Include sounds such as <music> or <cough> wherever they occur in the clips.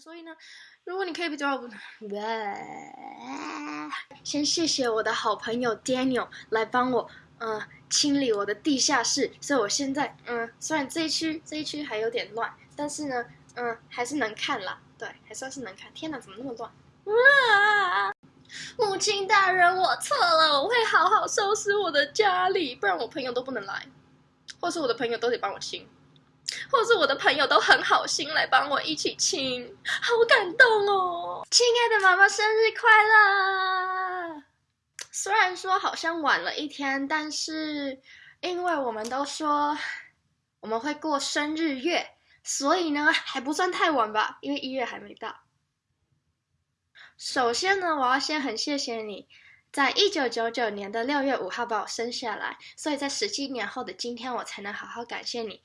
所以呢，如果你可以比较，先谢谢我的好朋友 Daniel 来帮我，嗯，清理我的地下室。所以我现在，嗯，虽然这一区这一区还有点乱，但是呢，嗯，还是能看啦。对，还算是能看。天哪，怎么那么乱？哇！母亲大人，我错了，我会好好收拾我的家里，不然我朋友都不能来，或是我的朋友都得帮我清。或是我的朋友都很好心来帮我一起亲，好感动哦！亲爱的妈妈，生日快乐！虽然说好像晚了一天，但是因为我们都说我们会过生日月，所以呢还不算太晚吧，因为一月还没到。首先呢，我要先很谢谢你，在一九九九年的六月五号把我生下来，所以在十七年后的今天，我才能好好感谢你。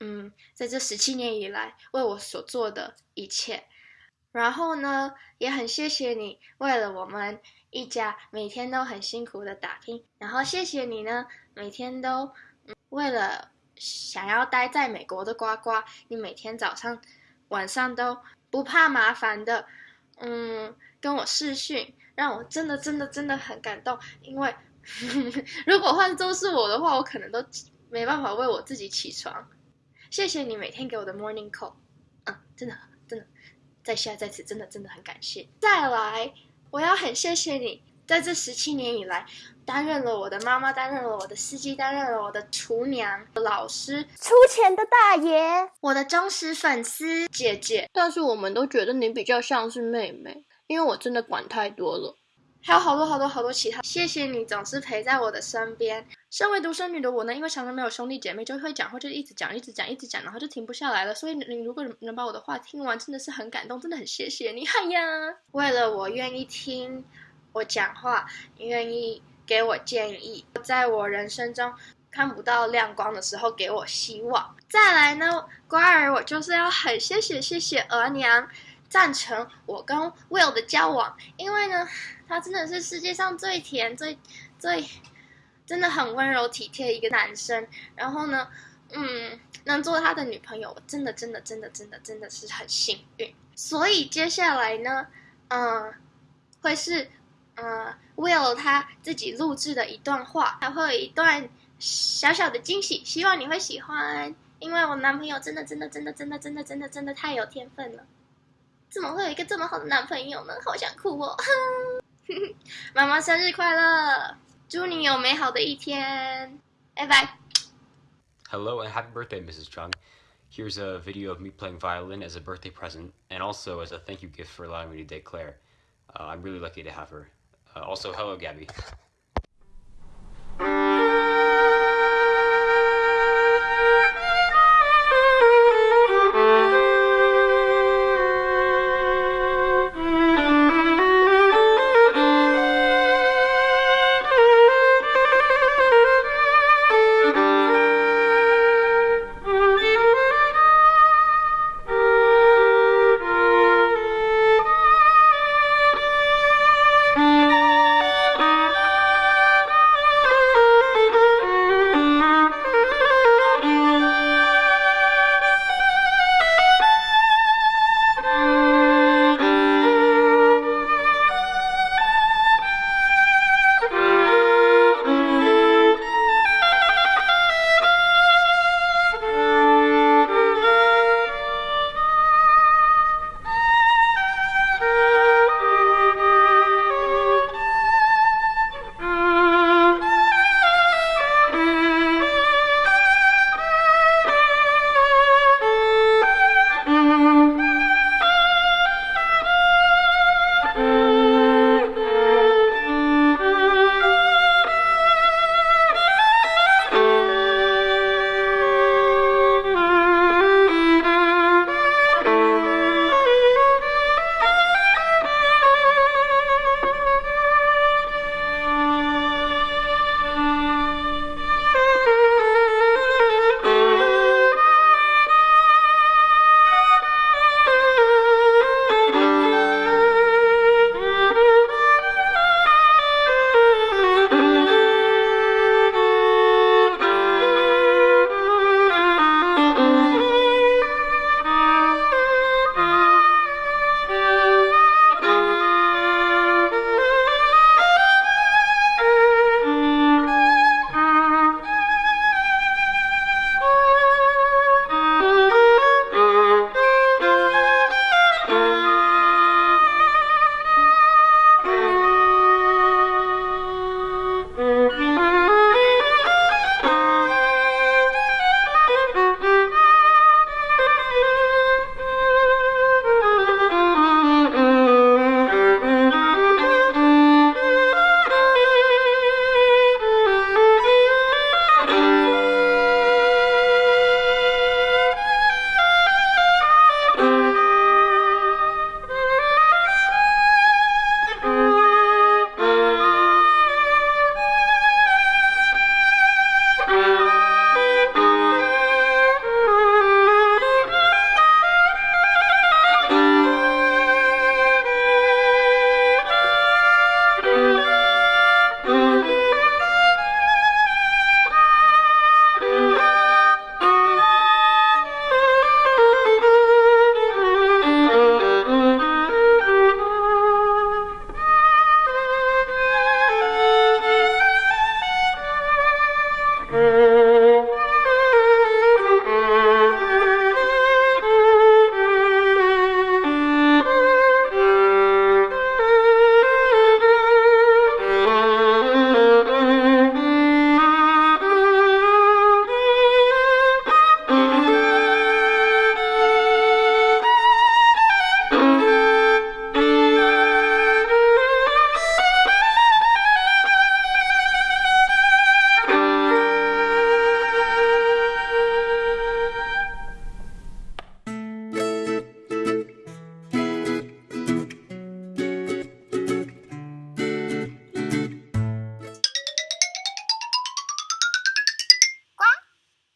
嗯，在这十七年以来为我所做的一切，然后呢，也很谢谢你为了我们一家每天都很辛苦的打拼，然后谢谢你呢，每天都为了想要待在美国的呱呱，你每天早上晚上都不怕麻烦的，嗯，跟我视讯，让我真的真的真的很感动，因为 <laughs> 如果换做是我的话，我可能都没办法为我自己起床。谢谢你每天给我的 morning call，嗯，真的真的，在下在此真的真的很感谢。再来，我要很谢谢你，在这十七年以来，担任了我的妈妈，担任了我的司机，担任了我的厨娘、老师、出钱的大爷，我的忠实粉丝姐姐。但是我们都觉得你比较像是妹妹，因为我真的管太多了。还有好多好多好多其他，谢谢你总是陪在我的身边。身为独生女的我呢，因为常常没有兄弟姐妹，就会讲话就一直讲一直讲一直讲，然后就停不下来了。所以你如果能把我的话听完，真的是很感动，真的很谢谢你。嗨呀，为了我愿意听我讲话，愿意给我建议，在我人生中看不到亮光的时候给我希望。再来呢，乖儿，我就是要很谢谢谢谢额娘。赞成我跟 Will 的交往，因为呢，他真的是世界上最甜、最最真的很温柔体贴一个男生。然后呢，嗯，能做他的女朋友，我真的真的真的真的真的是很幸运。所以接下来呢，嗯，会是嗯 Will 他自己录制的一段话，还会有一段小小的惊喜，希望你会喜欢。因为我男朋友真的真的真的真的真的真的真的太有天分了。怎么会有一个这么好的男朋友呢？好想哭哦！妈妈生日快乐，祝你有美好的一天，拜拜。Hello <laughs> and happy birthday, Mrs. Chung. Here's a video of me playing violin as a birthday present and also as a thank you gift for allowing me to date Claire. Uh, I'm really lucky to have her. Uh, also, hello, Gabby.